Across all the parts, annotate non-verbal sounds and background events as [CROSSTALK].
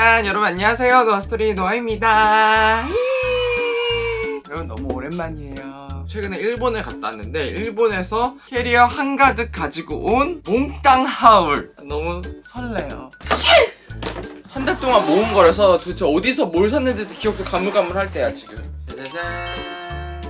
짠! 여러분 안녕하세요. 노아스토리 노아입니다. [LAUGHS] 여러분 너무 오랜만이에요. 최근에 일본에 갔다 왔는데 일본에서 캐리어 한가득 가지고 온 몽땅 haul. 너무 설레요. [LAUGHS] 한 달 동안 모은 거라서 도대체 어디서 뭘 샀는지도 기억도 가물가물할 때야 지금. 짜자잔.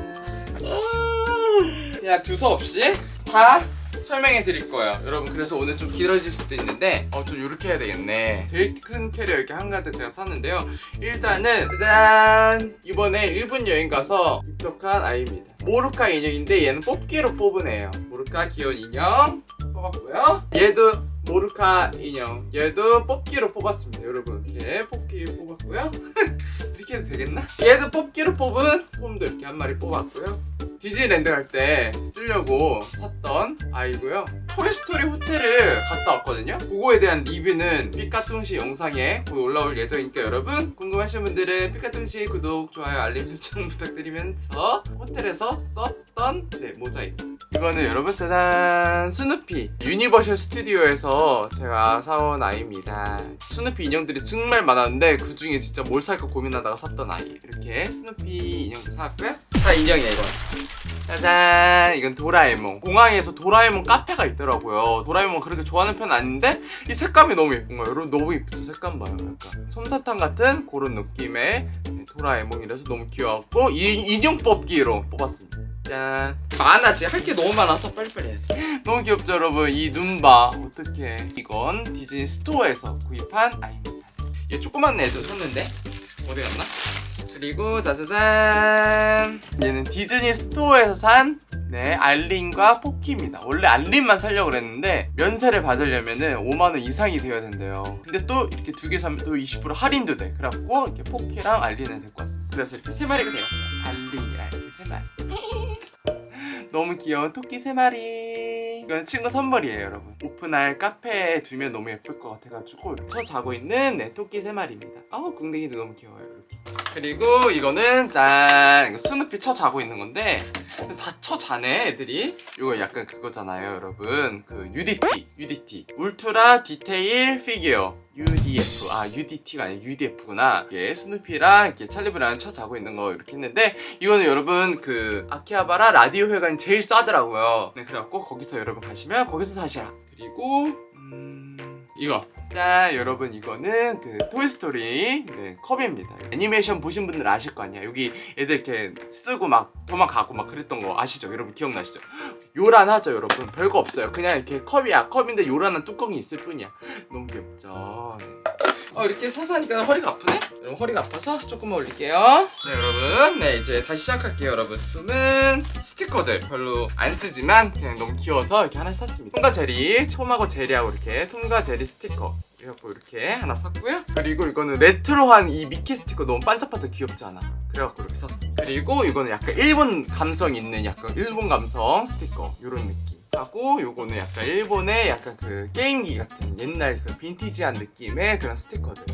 그냥 두서 없이 다 설명해 드릴 거예요. 여러분 그래서 오늘 좀 길어질 수도 있는데 어 좀 이렇게 해야 되겠네. 되게 큰 캐리어 이렇게 한 가득 제가 샀는데요. 일단은 짜잔! 이번에 일본 여행 가서 입덕한 아이입니다. 모르카 인형인데 얘는 뽑기로 뽑은 애예요. 모르카 귀여운 인형 뽑았고요. 얘도 모르카 인형. 얘도 뽑기로 뽑았습니다. 여러분 이렇게 뽑기 뽑았고요. [LAUGHS] 이렇게 해도 되겠나? 얘도 뽑기로 뽑은 폼도 이렇게 한 마리 뽑았고요 디즈니랜드 갈 때 쓰려고 샀던 아이고요. 토이스토리 호텔을 갔다 왔거든요. 그거에 대한 리뷰는 삐까뚱시 영상에 곧 올라올 예정이니까 여러분 궁금하신 분들은 삐까뚱시 구독, 좋아요, 알림 설정 [LAUGHS] 부탁드리면서 호텔에서 썼던 네, 모자입니다 이거는 여러분 짜잔! 스누피 유니버셜 스튜디오에서 제가 사온 아이입니다. 스누피 인형들이 정말 많았는데 그 중에 진짜 뭘 살까 고민하다가 샀던 아이. 이렇게 스누피 인형도 사왔고요 다 인형이야 이건. 짜잔 이건 도라에몽. 공항에서 도라에몽 카페가 있더라고요. 도라에몽 그렇게 좋아하는 편 아닌데 이 색감이 너무 예쁜 거예요. 여러분 너무 예쁘죠 색감 봐요 약간. 솜사탕 같은 그런 느낌의 도라에몽이라서 너무 귀여웠고 이 인형 뽑기로 뽑았습니다. 짠. 많아지 할게 너무 많아서 빨리빨리 해야 돼. [LAUGHS] 너무 귀엽죠 여러분? 이 눈 봐 어떡해 이건 디즈니 스토어에서 구입한 아이입니다. 얘 조그만 애도 샀는데 어디 갔나? 그리고 짜자잔 얘는 디즈니 스토어에서 산 네, 알린과 포키입니다. 원래 알린만 살려고 그랬는데 면세를 받으려면 은 5만원 이상이 되어야 된대요. 근데 또 이렇게 두 개 사면 또 20% 할인도 돼. 그래갖고 이렇게 포키랑 알린을 데리고 왔어요. 그래서 이렇게 세 마리가 되었어요. 알린이랑 이렇게 세 마리. [LAUGHS] 너무 귀여운 토끼 세 마리 이건 친구 선물이에요 여러분. 오픈할 카페에 두면 너무 예쁠 것 같아가지고 쳐 자고 있는 네, 토끼 세 마리입니다. 아우 궁뎅이도 너무 귀여워요 이렇게. 그리고 이거는 짠 이거 스누피 쳐 자고 있는 건데 다 쳐 자네 애들이. 이거 약간 그거잖아요 여러분. 그 UDT UDT Ultra Detail Figure UDF 아 UDT가 아니라 UDF구나. 이게 스누피랑 이렇게 찰리 브라운 쳐 자고 있는 거 이렇게 했는데 이거는 여러분 그 아키하바라 라디오 회관이 제일 싸더라고요. 네 그래갖고 거기서 여러분 가시면 거기서 사시라. 그리고 음... 이거. 짠 여러분 이거는 그 토이스토리 네, 컵입니다. 애니메이션 보신 분들 아실 거 아니야. 여기 애들 이렇게 쓰고 막 도망가고 막 그랬던 거 아시죠? 여러분 기억나시죠? 요란하죠 여러분? 별거 없어요. 그냥 이렇게 컵이야. 컵인데 요란한 뚜껑이 있을 뿐이야. 너무 귀엽죠? 네. 어, 이렇게 서서 하니까 허리가 아프네? 여러분 허리가 아파서 조금만 올릴게요. 네 여러분. 네 이제 다시 시작할게요 여러분. 지금은 스티커들 별로 안 쓰지만 그냥 너무 귀여워서 이렇게 하나 샀습니다. 톰과 제리 톰하고 제리하고 이렇게 톰과 제리 스티커. 그래갖고 이렇게 하나 샀고요. 그리고 이거는 레트로한 이 미키 스티커 너무 반짝반짝 귀엽지 않아? 그래갖고 이렇게 샀습니다. 그리고 이거는 약간 일본 감성 있는 약간 일본 감성 스티커. 이런 느낌 하고 요거는 약간 일본의 약간 그 게임기 같은 옛날 그 빈티지한 느낌의 그런 스티커들.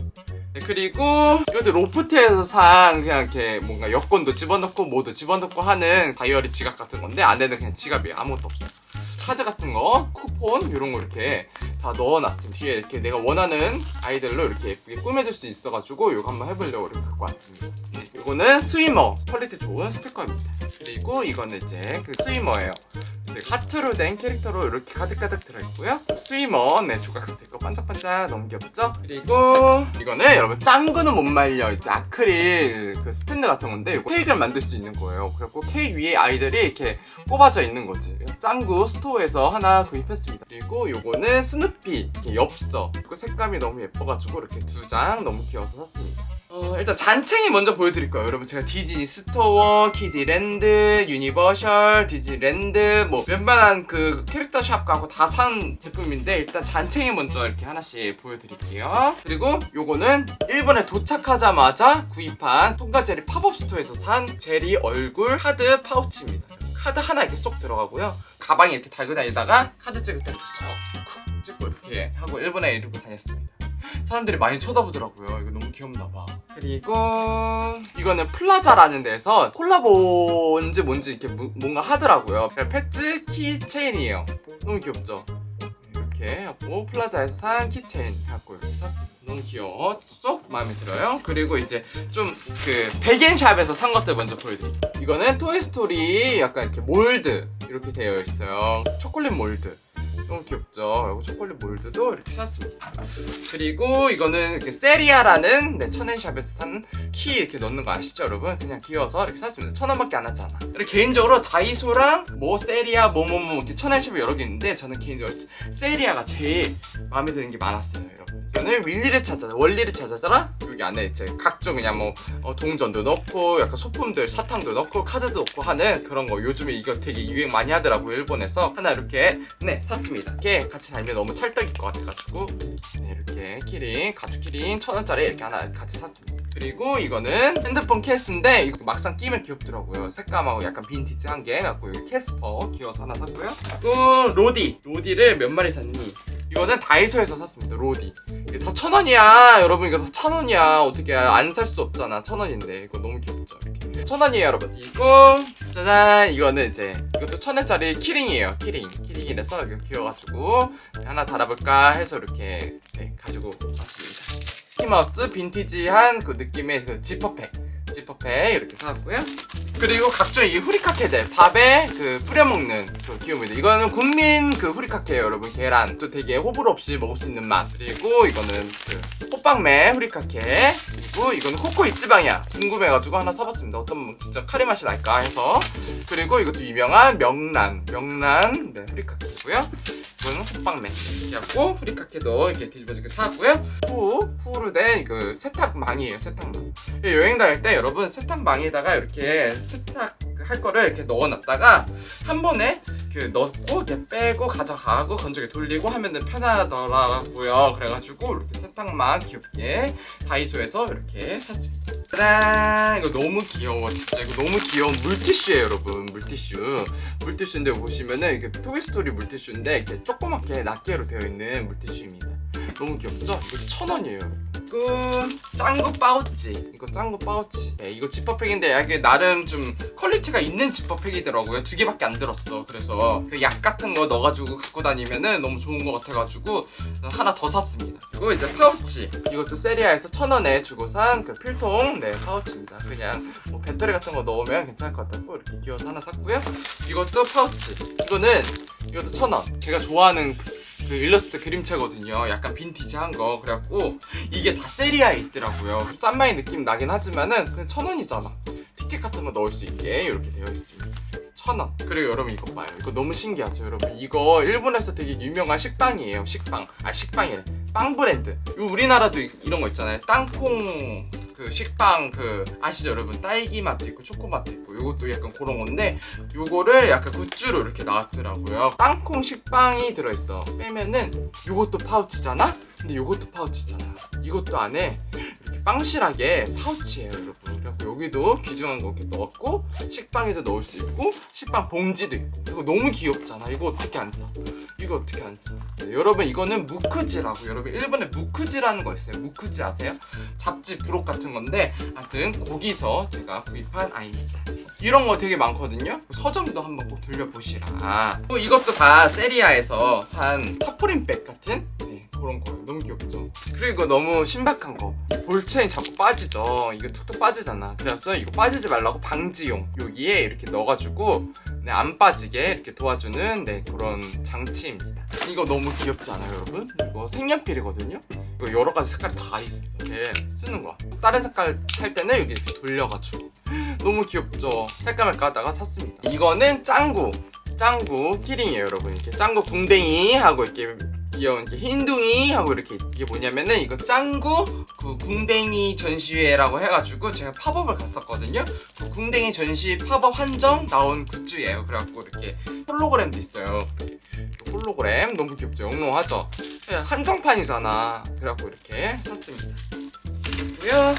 네, 그리고 이것도 로프트에서 산 그냥 이렇게 뭔가 여권도 집어넣고 뭐도 집어넣고 하는 다이어리 지갑 같은 건데 안에는 그냥 지갑이에요. 아무것도 없어 카드 같은 거, 쿠폰 이런 거 이렇게 다 넣어놨습니다. 뒤에 이렇게 내가 원하는 아이들로 이렇게 예쁘게 꾸며줄 수 있어가지고 이거 한번 해보려고 이렇게 갖고 왔습니다. 네, 이거는 Swimmer 퀄리티 좋은 스티커입니다. 그리고 이거는 이제 그 Swimmer예요. 하트로 된 캐릭터로 이렇게 가득가득 들어있고요 Swimmer 네 조각 스티커 반짝반짝 귀엽죠? 그리고 이거는 여러분 짱구는 못 말려 이제 아크릴 그 스탠드 같은 건데 이거 케이크를 만들 수 있는 거예요 그래갖고 케이크 위에 아이들이 이렇게 꼽아져 있는 거지 짱구 스토어 에서 하나 구입했습니다. 그리고 요거는 스누피 이렇게 엽서. 색감이 너무 예뻐가지고 이렇게 두 장 너무 귀여워서 샀습니다. 어, 일단 잔챙이 먼저 보여드릴 거예요. 여러분 제가 디즈니 스토어, 키디랜드, 유니버셜, 디즈니랜드 뭐 웬만한 그 캐릭터 샵 가고 다 산 제품인데 일단 잔챙이 먼저 이렇게 하나씩 보여드릴게요. 그리고 요거는 일본에 도착하자마자 구입한 톰과 제리 팝업 스토어에서 산 제리 얼굴 카드 파우치입니다 카드 하나 이렇게 쏙 들어가고요. 가방에 이렇게 달고 다니다가 카드 찍을 때 쏙 찍고 이렇게 하고 일본에 이러고 다녔습니다. 사람들이 많이 쳐다보더라고요. 이거 너무 귀엽나 봐. 그리고 이거는 플라자라는 데서 콜라보인지 뭔지 이렇게 무, 뭔가 하더라고요. PEZ keychain이에요. 너무 귀엽죠? 이렇게 하고 플라자에서 산 keychain 해갖고 이렇게 샀습니다 너무 귀여워 쏙 마음에 들어요. 그리고 이제 좀 그 백엔샵에서 산 것들 먼저 보여드릴게요. 이거는 토이스토리 약간 이렇게 mold 이렇게 되어 있어요. 초콜릿 mold. 너무 귀엽죠? 그리고 초콜릿 mold도 이렇게 샀습니다. 그리고 이거는 이렇게 세리아라는 네, 천엔샵에서 산 키 이렇게 넣는 거 아시죠, 여러분? 그냥 귀여워서 이렇게 샀습니다. 천 원밖에 안 하잖아. 그리고 개인적으로 다이소랑 뭐 세리아 뭐뭐뭐 이렇게 천엔샵이 여러 개 있는데 저는 개인적으로 세리아가 제일 마음에 드는 게 많았어요, 여러분. 이거는 월리를 찾아, 월리를 찾아라더라. 여기 안에 이제 각종 그냥 뭐 어, 동전도 넣고 약간 소품들 사탕도 넣고 카드도 넣고 하는 그런 거. 요즘에 이거 되게 유행 많이 하더라고요 일본에서. 하나 이렇게 네 샀습니다. 이렇게 같이 달면 너무 찰떡일 것 같아가지고. 네, 이렇게 키링 가죽 키링 천 원짜리 이렇게 하나 같이 샀습니다. 그리고 이거는 핸드폰 케이스인데 이거 막상 끼면 귀엽더라고요. 색감하고 약간 빈티지한 게. 갖고 여기 캐스퍼 귀여워서 하나 샀고요. 그리고 로디. 로디를 몇 마리 샀니 이거는 다이소에서 샀습니다 로디. 이게 다 천 원이야. 여러분 이거 다 천 원이야. 어떻게 안 살 수 없잖아. 천 원인데. 이거 너무 귀엽죠 이렇게. 천 원이에요 여러분. 이거 짜잔. 이거는 이제 이것도 천 원짜리 키링이에요 키링. 키링이라서 이렇게 귀여워가지고 하나 달아볼까 해서 이렇게 네, 가지고 왔습니다. 미키마우스 빈티지한 그 느낌의 그 지퍼팩 지퍼팩 이렇게 사왔고요. 그리고 각종 이 후리카케들 밥에 그 뿌려먹는 그 귀요미들. 이거는 국민 그 후리카케예요 여러분. 계란. 또 되게 호불호 없이 먹을 수 있는 맛. 그리고 이거는 그 호빵맨 후리카케. 그리고 이거는 코코 이츠방이야. 궁금해가지고 하나 사봤습니다. 어떤 진짜 카레 맛이 날까 해서. 그리고 이것도 유명한 명란. 명란 네 후리카케고요. 이거는 호빵맨 이렇게 하고 후리카케도 이렇게 뒤집어지게 사왔고요. 후 후를 된그 세탁망이에요 세탁망. 여행 다닐 때 여러분 세탁망에다가 이렇게 세탁 할 거를 이렇게 넣어놨다가 한 번에 그 넣고 이렇게 빼고 가져가고 건조기 돌리고 하면은 편하더라고요. 그래가지고 이렇게 세탁망 귀엽게 다이소에서 이렇게 샀습니다. 짜잔! 이거 너무 귀여워. 진짜 이거 너무 귀여운 물티슈예요 여러분. 물티슈. 물티슈인데 보시면은 이게 토이스토리 물티슈인데 이렇게 조그맣게 낱개로 되어 있는 물티슈입니다. 너무 귀엽죠? 이것도 천 원이에요 끝 짱구 파우치. 이거 짱구 파우치. 네, 이거 지퍼팩인데 이게 나름 좀 퀄리티가 있는 지퍼팩이더라고요. 두 개밖에 안 들었어. 그래서 그 약 같은 거 넣어가지고 갖고 다니면은 너무 좋은 것 같아가지고 하나 더 샀습니다. 그리고 이제 파우치. 이것도 세리아에서 천 원에 주고 산 그 필통. 네 파우치입니다. 그냥 뭐 배터리 같은 거 넣으면 괜찮을 것 같다고 이렇게 끼워서 하나 샀고요. 이것도 파우치. 이거는 이것도 천 원. 제가 좋아하는 그, 그 일러스트 그림체거든요. 약간 빈티지한 거. 그래갖고 이게 다 세리아에 있더라고요. 싼마이 느낌 나긴 하지만은 그냥 천 원이잖아. 티켓 같은 거 넣을 수 있게 이렇게 되어 있습니다. 천원. 그리고 여러분 이거 봐요. 이거 너무 신기하죠 여러분. 이거 일본에서 되게 유명한 식빵이에요 식빵. 아 식빵이래. 빵 브랜드. 우리나라도 이- 이런 거 있잖아요. 땅콩 그 식빵 그 아시죠? 여러분? 딸기 맛도 있고 초코 맛도 있고 요것도 약간 그런 건데 요거를 약간 굿즈로 이렇게 나왔더라고요. 땅콩 식빵이 들어있어. 빼면은 요것도 파우치잖아 근데 요것도 파우치잖아. 이것도 안에 이렇게 빵실하게 파우치예요 여러분. 그래갖고 여기도 귀중한 거 이렇게 넣었고 식빵에도 넣을 수 있고 식빵 봉지도 있고. 이거 너무 귀엽잖아. 이거 어떻게 안 사? 이거 어떻게 안 사? 네, 여러분 이거는 무크지라고. 여러분 일본에 무크지라는 거 있어요. 무크지 아세요? 잡지 부록 같은 건데 하여튼 거기서 제가 구입한 아이입니다. 이런 거 되게 많거든요? 서점도 한번 꼭 들려보시라. 또 이것도 다 세리아에서 산 타포린백 같은? 네, 그런 거예요 너무 귀엽죠? 그리고 이거 너무 신박한 거. ball chain 자꾸 빠지죠. 이거 툭툭 빠지잖아. 그래서 이거 빠지지 말라고 방지용. 여기에 이렇게 넣어가지고 네, 안 빠지게 이렇게 도와주는 네, 그런 장치입니다. 이거 너무 귀엽지 않아요 여러분? 이거 색연필이거든요? 이거 여러 가지 색깔이 다 있어. 이렇게 쓰는 거야. 다른 색깔 할 때는 여기 이렇게 돌려가지고. [GASPS] 너무 귀엽죠? 살까 말까 하다가 샀습니다. 이거는 짱구. 짱구 키링이에요 여러분. 이렇게 짱구 궁뎅이 하고 이렇게 귀여운 이렇게 흰둥이 하고 이렇게 이게 뭐냐면은 이거 짱구 그 궁뎅이 전시회라고 해가지고 제가 팝업을 갔었거든요. 그 궁뎅이 전시 팝업 한정 나온 굿즈예요. 그래갖고 이렇게 홀로그램도 있어요. 이 홀로그램 너무 귀엽죠. 영롱하죠? 그냥 한정판이잖아. 그래갖고 이렇게 샀습니다. 그리고요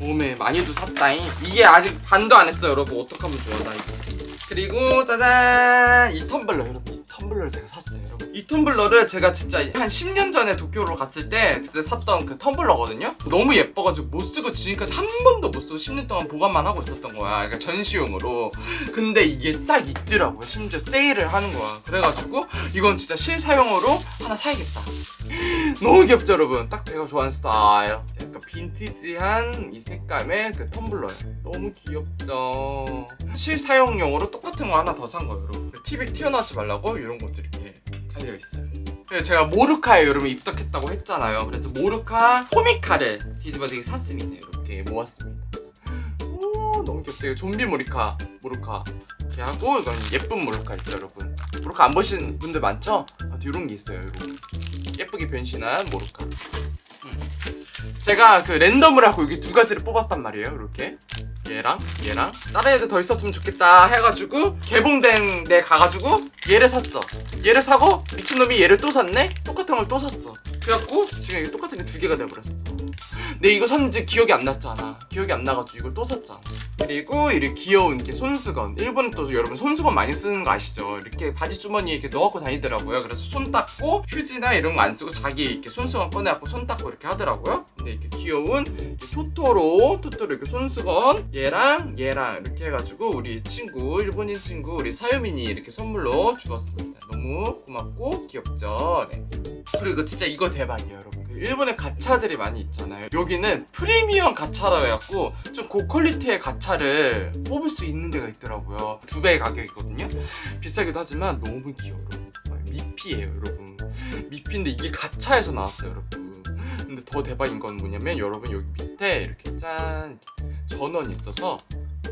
몸에 많이도 샀다잉. 이게 아직 반도 안 했어요 여러분. 어떡하면 좋아 나 이거. 그리고 짜잔! 이 텀블러 여러분. 이 텀블러를 제가 샀어요 이 텀블러를 제가 진짜 한 10년 전에 도쿄로 갔을 때 그때 샀던 그 텀블러거든요? 너무 예뻐가지고 못 쓰고 지금까지 한 번도 못 쓰고 10년 동안 보관만 하고 있었던 거야. 그러니까 전시용으로. 근데 이게 딱 있더라고요. 심지어 세일을 하는 거야. 그래가지고 이건 진짜 실사용으로 하나 사야겠다. 너무 귀엽죠 여러분? 딱 제가 좋아하는 스타일. 약간 빈티지한 이 색감의 그 텀블러예요. 너무 귀엽죠? 실사용용으로 똑같은 거 하나 더 산 거예요 여러분. TV 튀어나오지 말라고? 이런 것도 이렇게 달려있어요. 제가 모르카에 여러분 입덕했다고 했잖아요. 그래서 모르카 코미카를 뒤집어지게 샀습니다. 이렇게 모았습니다. 오 너무 이거 좀비 모리카 모르카. 이렇게 하고 이건 예쁜 모르카 있죠 여러분? 모르카 안 보신 분들 많죠? 아, 이런 게 있어요 이렇게 예쁘게 변신한 모르카. 음. 제가 그 랜덤을 하고 여기 두 가지를 뽑았단 말이에요 이렇게 얘랑 얘랑 다른 애들 더 있었으면 좋겠다 해가지고 개봉된 데 가가지고 얘를 샀어. 얘를 사고 미친놈이 얘를 또 샀네? 똑같은 걸 또 샀어. 그래갖고 지금 똑같은 게 두 개가 돼버렸어 근데 이거 샀는지 기억이 안 났잖아. 기억이 안 나가지고 이걸 또 샀잖아. 그리고 이렇게 귀여운 이렇게 손수건. 일본 또 여러분 손수건 많이 쓰는 거 아시죠? 이렇게 바지 주머니에 이렇게 넣어갖고 다니더라고요. 그래서 손 닦고 휴지나 이런 거 안 쓰고 자기 이렇게 손수건 꺼내갖고 손 닦고 이렇게 하더라고요. 근데 이렇게 귀여운 이렇게 토토로 토토로 이렇게 손수건 얘랑 얘랑 이렇게 해가지고 우리 친구 일본인 친구 우리 사유민이 이렇게 선물로 주었습니다. 너무 고맙고 귀엽죠? 네. 그리고 진짜 이거 대박이에요 여러분. 그 일본에 가차들이 많이 있잖아요. 여기는 프리미엄 가차라 해갖고 좀 고퀄리티의 가차를 뽑을 수 있는 데가 있더라고요. 두 배의 가격이거든요. 비싸기도 하지만 너무 귀여워 여러분. 정말 미피예요 여러분. 미피인데 이게 가차에서 나왔어요 여러분. 근데 더 대박인 건 뭐냐면 여러분 여기 밑에 이렇게 짠 전원이 있어서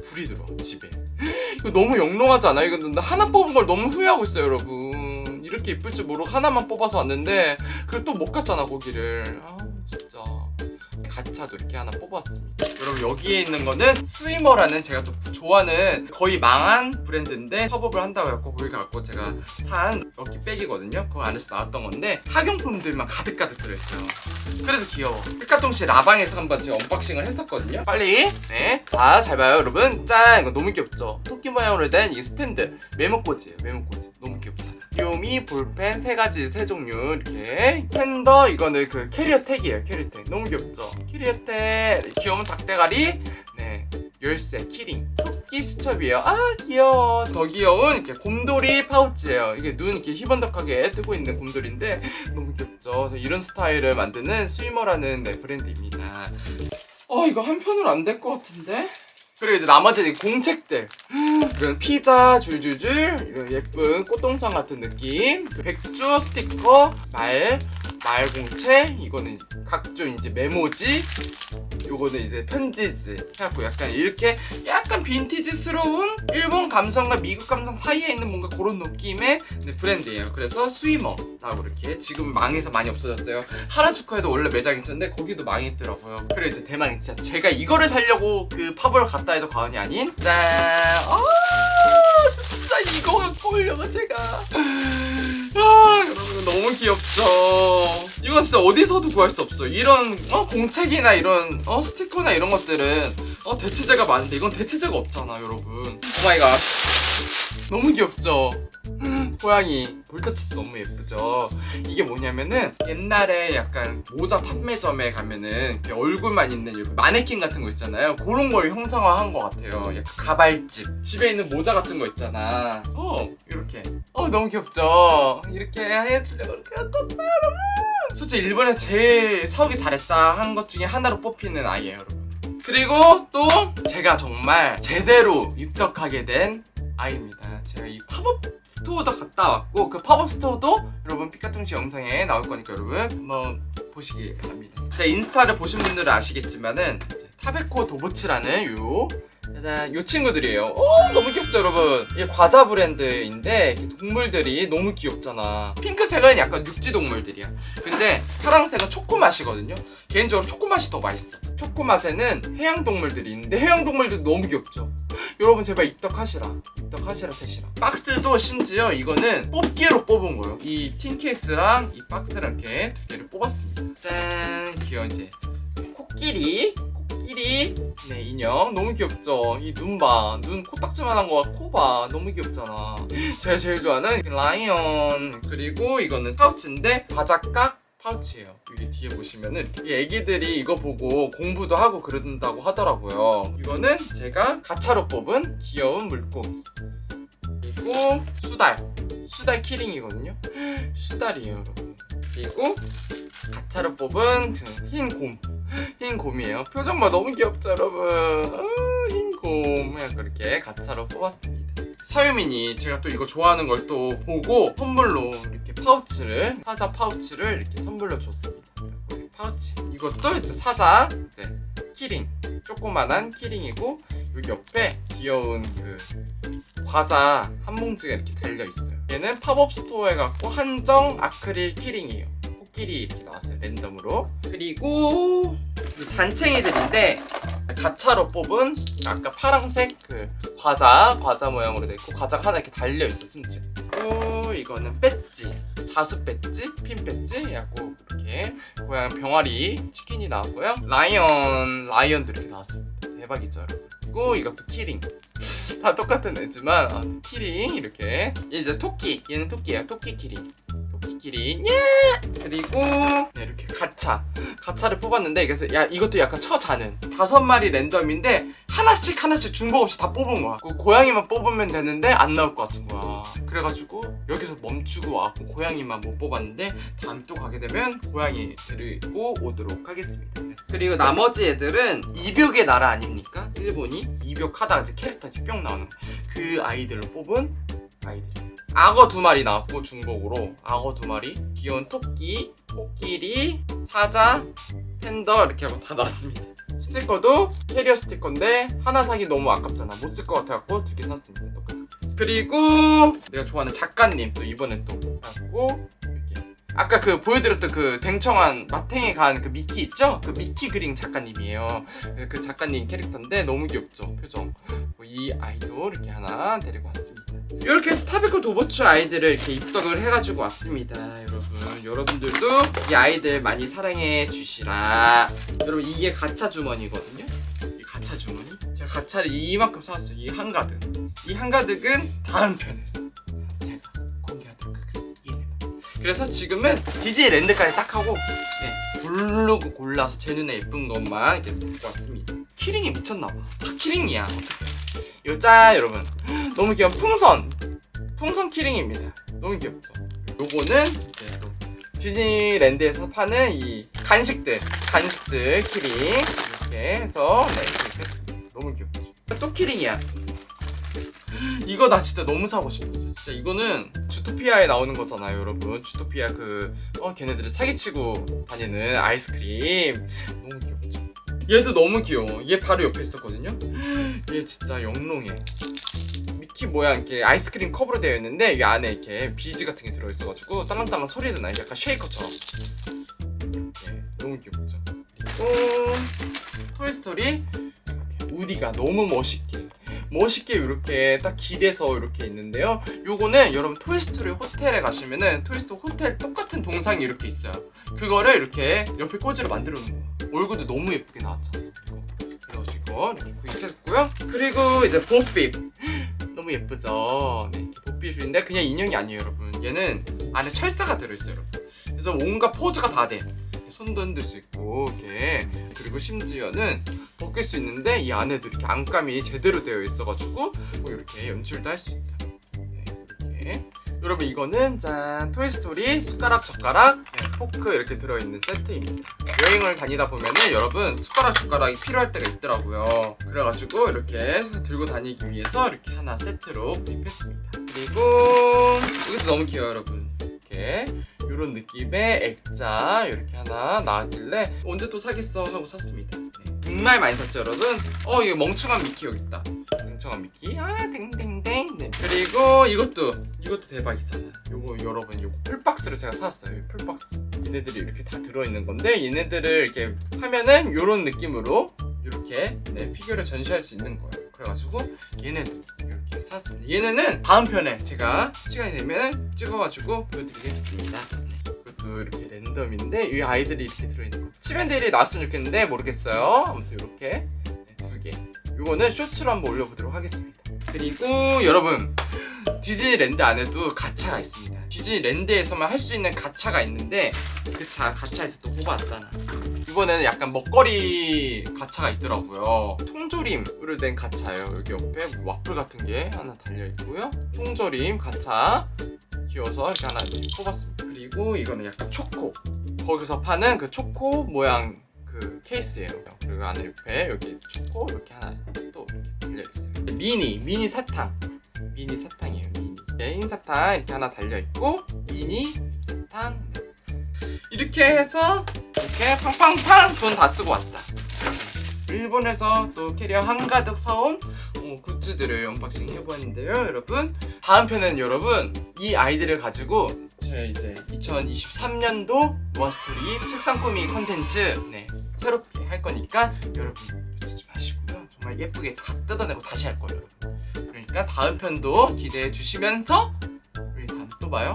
불이 들어와 집에. 이거 너무 영롱하지 않아요? 이거 나 하나 뽑은 걸 너무 후회하고 있어요 여러분 이렇게 이쁠 줄 모르고 하나만 뽑아서 왔는데 그걸 또 못 갔잖아 거기를. 아 진짜. 가차도 이렇게 하나 뽑았습니다. 여러분 여기에 있는 거는 스위머라는 제가 또 좋아하는 거의 망한 브랜드인데 팝업을 한다고 해갖고 거기 갖고 제가 산 lucky bag이거든요. 그 안에서 나왔던 건데 학용품들만 가득가득 들어있어요. 그래도 귀여워. 삐까똥씨 라방에서 한번 제가 unboxing을 했었거든요. 빨리. 네 자 잘 봐요 여러분. 짠! 이거 너무 귀엽죠? 토끼 모양으로 된 이 스탠드. 메모꽂이에요 메모꽂이. 너무 귀엽잖아 귀요미 볼펜 세 가지 세 종류. 이렇게. 펜더 이거는 그 캐리어 tag이에요 캐리어 택 너무 귀엽죠? 캐리어 택 귀여운 닭대가리. 네. 열쇠 키링. 토끼 수첩이에요. 아 귀여워. 더 귀여운 이렇게 곰돌이 파우치예요. 이게 눈 이렇게 희번덕하게 뜨고 있는 곰돌이인데 너무 귀엽죠? 저 이런 스타일을 만드는 스위머라는 네, 브랜드입니다. 어 이거 한 편으로 안 될 것 같은데 그리고 이제 나머지 공책들. 이런 피자 줄줄줄 이런 예쁜 꽃동산 같은 느낌. 백주 스티커 말 말공책 이거는 각종 이제 메모지? 요거는 이제 편지지. 해갖고 약간 이렇게 약간 빈티지스러운 일본 감성과 미국 감성 사이에 있는 뭔가 그런 느낌의 네, 브랜드예요. 그래서 스위머라고 이렇게 지금 망해서 많이 없어졌어요. 하라주쿠에도 원래 매장이 있었는데 거기도 망했더라고요. 그래 이제 대망이 진짜 제가 이거를 살려고 그 팝을 갔다 해도 과언이 아닌 짠! 아, 진짜 이거 갖고 오려고 제가. 아, 여러분 너무 귀엽죠. 이건 진짜 어디서도 구할 수 없어. 이런 어, 공책이나 이런 어, 스티커나 이런 것들은 어, 대체제가 많은데 이건 대체제가 없잖아 여러분. Oh my god. 너무 귀엽죠 고양이 볼터치도 너무 예쁘죠. 이게 뭐냐면은 옛날에 약간 모자 판매점에 가면은 얼굴만 있는 마네킹 같은 거 있잖아요. 그런 걸 형상화한 것 같아요. 약간 가발집. 집에 있는 모자 같은 거 있잖아. 어 이렇게. 어 너무 귀엽죠? 이렇게 해주려고 이렇게 왔어요 여러분. 솔직히 일본에서 제일 사오기 잘했다 한 것 중에 하나로 뽑히는 아이예요 여러분. 그리고 또 제가 정말 제대로 입덕하게 된 아이입니다. 제가 이 팝업 스토어도 갔다 왔고 그 팝업 스토어도 여러분 피카통시 영상에 나올 거니까 여러분 한번 보시기 바랍니다. 제 인스타를 보신 분들은 아시겠지만은 타베코 도보츠라는 요 짜잔 요 친구들이에요. 오 너무 귀엽죠 여러분? 이게 과자 브랜드인데 동물들이 너무 귀엽잖아. 핑크색은 약간 육지 동물들이야. 근데 파랑색은 초코 맛이거든요. 개인적으로 초코 맛이 더 맛있어. 초코 맛에는 해양 동물들이 있는데 해양 동물들도 너무 귀엽죠. 여러분 제발 입덕하시라. 입덕하시라 채시라. 박스도 심지어 이거는 뽑기로 뽑은 거예요. 이 틴 케이스랑 이 박스랑 이렇게 두 개를 뽑았습니다. 짠 귀여운 이제 코끼리 코끼리 네 인형. 너무 귀엽죠? 이 눈봐눈 코딱지만한 거와 코봐. 너무 귀엽잖아. 제가 제일 좋아하는 라이언. 그리고 이거는 파우치인데 바자깍 파우치예요. 여기 뒤에 보시면은 이 애기들이 이거 보고 공부도 하고 그런다고 하더라고요. 이거는 제가 가차로 뽑은 귀여운 물고기. 그리고 수달. 수달 키링이거든요. [GASPS] 수달이에요 여러분. 그리고 가차로 뽑은 흰 곰. 흰 곰이에요. 표정 봐 너무 귀엽죠 여러분. 아, 흰 곰. 그냥 그렇게 가차로 뽑았습니다. 사유민이 제가 또 이거 좋아하는 걸 또 보고 선물로 이렇게 파우치를 사자 파우치를 이렇게 선물로 줬습니다. 파우치. 이것도 이제 사자 이제 키링. 조그만한 키링이고 여기 옆에 귀여운 그 과자 한 봉지가 이렇게 달려 있어요. 얘는 팝업 스토어에 갖고 한정 아크릴 키링이에요. 코끼리 나왔어요 랜덤으로. 그리고 이 잔챙이들인데 가차로 뽑은 아까 파랑색 그 과자 과자 모양으로 돼 있고 과자가 하나 이렇게 달려 있어 심지어. 그리고 이거는 배지 자수 배지 핀 배지 해갖고 이렇게 고양 병아리 치킨이 나왔고요. 라이언 라이언도 이렇게 나왔습니다. 대박이죠 여러분. 그리고 이것도 키링. 다 똑같은 애지만 아, 키링 이렇게 얘 이제 토끼 얘는 토끼예요 토끼 키링 예 그리고 네, 이렇게 가차. 가차를 뽑았는데 그래서 야 이것도 약간 처자는. 다섯 마리 랜덤인데 하나씩 하나씩 중복 없이 다 뽑은 거야. 그 고양이만 뽑으면 되는데 안 나올 것 같은 거야. 그래가지고 여기서 멈추고 와고 고양이만 못 뽑았는데 다음에 또 가게 되면 고양이 데리고 오도록 하겠습니다. 그리고 나머지 애들은 이벽의 나라 아닙니까? 일본이 이벽하다가 이제 캐릭터 뿅 나오는 거. 그 아이들을 뽑은 아이들 악어 두 마리 나왔고 중복으로 악어 두 마리 귀여운 토끼 코끼리 사자 팬더 이렇게 하고 다 나왔습니다. 스티커도 캐리어 스티커인데 하나 사기 너무 아깝잖아. 못 쓸 것 같아갖고 두 개 샀습니다. 그리고 내가 좋아하는 작가님 또 이번에 또 이렇게 아까 그 보여드렸던 그 댕청한 마탱이 간그 미키 있죠? 그 미키 그림 작가님이에요. 그 작가님 캐릭터인데 너무 귀엽죠? 표정. 이 아이도 이렇게 하나 데리고 왔습니다. 이렇게 해서 타베코 도보츠 아이들을 이렇게 입덕을 해가지고 왔습니다 여러분. 여러분들도 이 아이들 많이 사랑해 주시라. 여러분 이게 가차 주머니거든요. 이 가차 주머니? 제가 가차를 이만큼 사왔어요. 이 한가득. 이 한가득은 다음 편에서 그래서 지금은 디즈니랜드까지 딱 하고 네, 고르고 골라서 제 눈에 예쁜 것만 이렇게 갖고 왔습니다. 키링이 미쳤나봐. 다 키링이야. 어떡해. 이거 짠 여러분. [GASPS] 너무 귀여운 풍선. 풍선 키링입니다. 너무 귀엽죠? 요거는 이제 또 디즈니 랜드에서 파는 이 간식들 간식들 키링. 이렇게 해서 네 이렇게 했습니다. 너무 귀엽죠? 또 키링이야. [GASPS] 이거 나 진짜 너무 사고 싶었어 진짜 이거는 주토피아에 나오는 거잖아요 여러분. 주토피아 그 어, 걔네들을 사기치고 다니는 아이스크림. 너무 귀엽죠. 얘도 너무 귀여워. 얘 바로 옆에 있었거든요. [GASPS] 얘 진짜 영롱해. 미키 모양 이렇게 아이스크림 컵으로 되어 있는데 이 안에 이렇게 비즈 같은 게 들어있어가지고 딸랑딸랑 소리도 나요. 약간 쉐이커처럼. 이렇게 너무 귀엽죠. 그리고 토이스토리. 우디가 너무 멋있게 멋있게 이렇게 딱 기대서 이렇게 있는데요. 요거는 여러분 토이스토리 호텔에 가시면은 토이스토리 호텔 똑같은 동상이 이렇게 있어요. 그거를 이렇게 옆에 꽂이로 만들어 놓은 거야 얼굴도 너무 예쁘게 나왔잖아 이거. 그래가지고 이렇게 구입했고요. 그리고 이제 보삐 [GASPS] 너무 예쁘죠? 네, 보삐인데 그냥 인형이 아니에요 여러분. 얘는 안에 철사가 들어있어요 여러분. 그래서 온갖 포즈가 다 돼 손도 흔들 수 있고 이렇게. 그리고 심지어는 벗길 수 있는데 이 안에도 이렇게 안감이 제대로 되어 있어가지고 뭐 이렇게 연출도 할 수 있다. 네, 이렇게 여러분 이거는 짠 토이스토리 숟가락 젓가락 네, 포크 이렇게 들어있는 세트입니다. 여행을 다니다 보면은 여러분 숟가락 젓가락이 필요할 때가 있더라고요. 그래가지고 이렇게 들고 다니기 위해서 이렇게 하나 세트로 구입했습니다. 그리고 이것도 너무 귀여워요 여러분. 이렇게 이런 느낌의 액자 이렇게 하나 나왔길래 언제 또 사겠어 하고 샀습니다. 네, 정말 많이 샀죠 여러분? 어 이거 멍청한 미키 여기 있다. 멍청한 미키. 아 땡땡땡 네. 그리고 이것도 이것도 대박이잖아 요거 여러분 요거 풀박스를 제가 사왔어요. 풀박스. 얘네들이 이렇게 다 들어있는 건데 얘네들을 이렇게 하면은 이런 느낌으로 이렇게 네, 피규어를 전시할 수 있는 거예요. 그래가지고 얘네들 이렇게 샀습니다. 얘네는 다음 편에 제가 시간이 되면 찍어가지고 보여드리겠습니다 이렇게 랜덤인데 이 아이들이 이렇게 들어있는 거. 치밴들이 나왔으면 좋겠는데 모르겠어요. 아무튼 이렇게. 네, 두개. 이거는 쇼츠로 한번 올려보도록 하겠습니다. 그리고 여러분 디즈니랜드 안에도 가차가 있습니다. 디즈니랜드에서만 할 수 있는 가차가 있는데 그 자, 가차에서 또 뽑아왔잖아. 이번에는 약간 먹거리 가차가 있더라고요. 통조림으로 된 가차예요. 여기 옆에 와플 같은 게 하나 달려있고요. 통조림 가차 귀여워서 이렇게 하나 이렇게 뽑았습니다. 그리고 이거는 약간 초코. 거기서 파는 그 초코 모양 그 케이스예요. 그리고 안에 옆에 여기 초코 이렇게 하나 또 이렇게 달려있어요. 미니, 미니 사탕. 미니 사탕이에요, 미니. 개인 사탕 이렇게 하나 달려있고, 미니 사탕. 네. 이렇게 해서 이렇게 팡팡팡 돈 다 쓰고 왔다. 일본에서 또 캐리어 한가득 사온 어, 굿즈들을 unboxing 해보았는데요, 여러분. 다음 편은 여러분 이 아이들을 가지고 제 이제 2023년도 노아스토리 책상 꾸미 컨텐츠 네, 새롭게 할 거니까 여러분 놓치지 마시고요. 정말 예쁘게 다 뜯어내고 다시 할 거예요. 그러니까 다음 편도 기대해 주시면서 우리 다음 또 봐요.